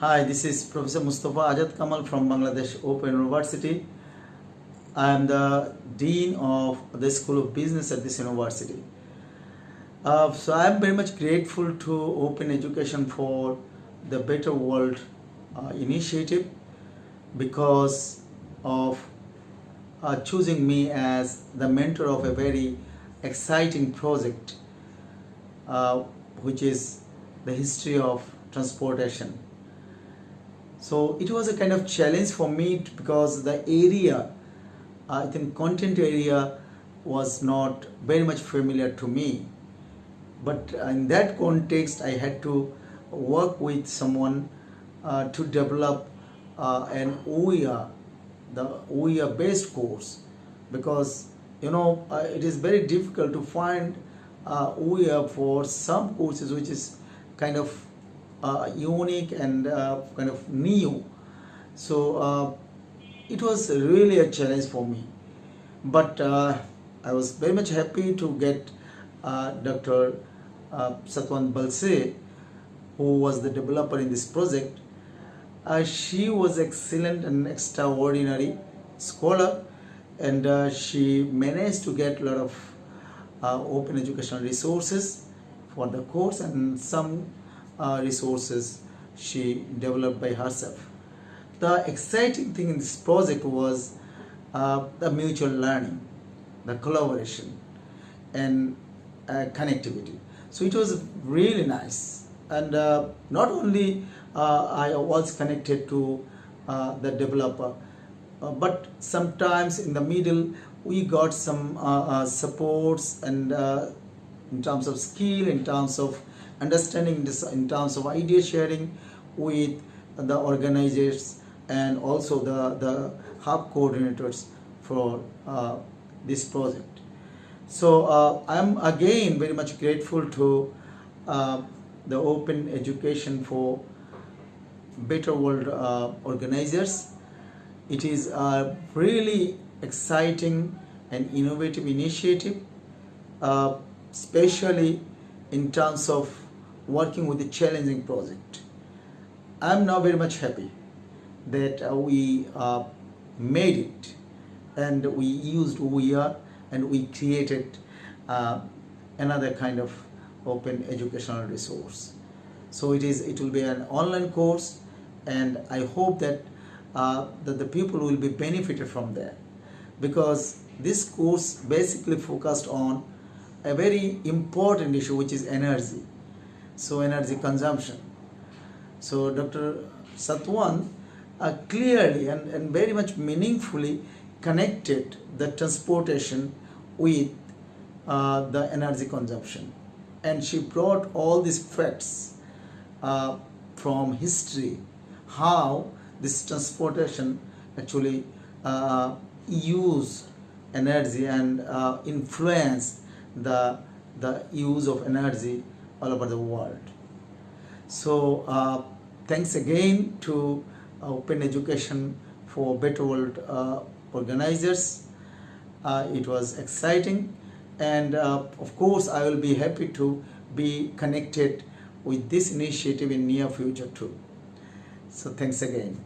Hi, this is Professor Mustafa Azad Kamal from Bangladesh Open University. I am the Dean of the School of Business at this university. Uh, so I am very much grateful to Open Education for the Better World uh, initiative because of uh, choosing me as the mentor of a very exciting project uh, which is the history of transportation. So it was a kind of challenge for me because the area, I think content area was not very much familiar to me. But in that context, I had to work with someone uh, to develop uh, an OER, the OER based course, because you know uh, it is very difficult to find uh, OER for some courses which is kind of uh, unique and uh, kind of new. So uh, it was really a challenge for me. But uh, I was very much happy to get uh, Dr. Uh, Satwant Balse, who was the developer in this project. Uh, she was excellent and extraordinary scholar, and uh, she managed to get a lot of uh, open educational resources for the course and some uh, resources she developed by herself. The exciting thing in this project was uh, the mutual learning, the collaboration, and uh, connectivity. So it was really nice. And uh, not only uh, I was connected to uh, the developer, uh, but sometimes in the middle we got some uh, uh, supports and uh, in terms of skill, in terms of understanding, this, in terms of idea sharing with the organizers and also the, the hub coordinators for uh, this project. So uh, I'm again very much grateful to uh, the Open Education for Better World uh, organizers. It is a really exciting and innovative initiative, uh, especially in terms of working with a challenging project. I'm now very much happy that uh, we uh, made it and we used OER and we created uh, another kind of open educational resource. So it is it will be an online course and I hope that uh, that the people will be benefited from that because this course basically focused on a very important issue which is energy so energy consumption. So dr satwan uh, clearly and, and very much meaningfully connected the transportation with uh, the energy consumption. And she brought all these facts uh, from history how this transportation actually uh, use energy and uh, influence the the use of energy all over the world. So uh, thanks again to open education for better world uh, organizers. Uh, it was exciting and uh, of course i will be happy to be connected with this initiative in near future too. So thanks again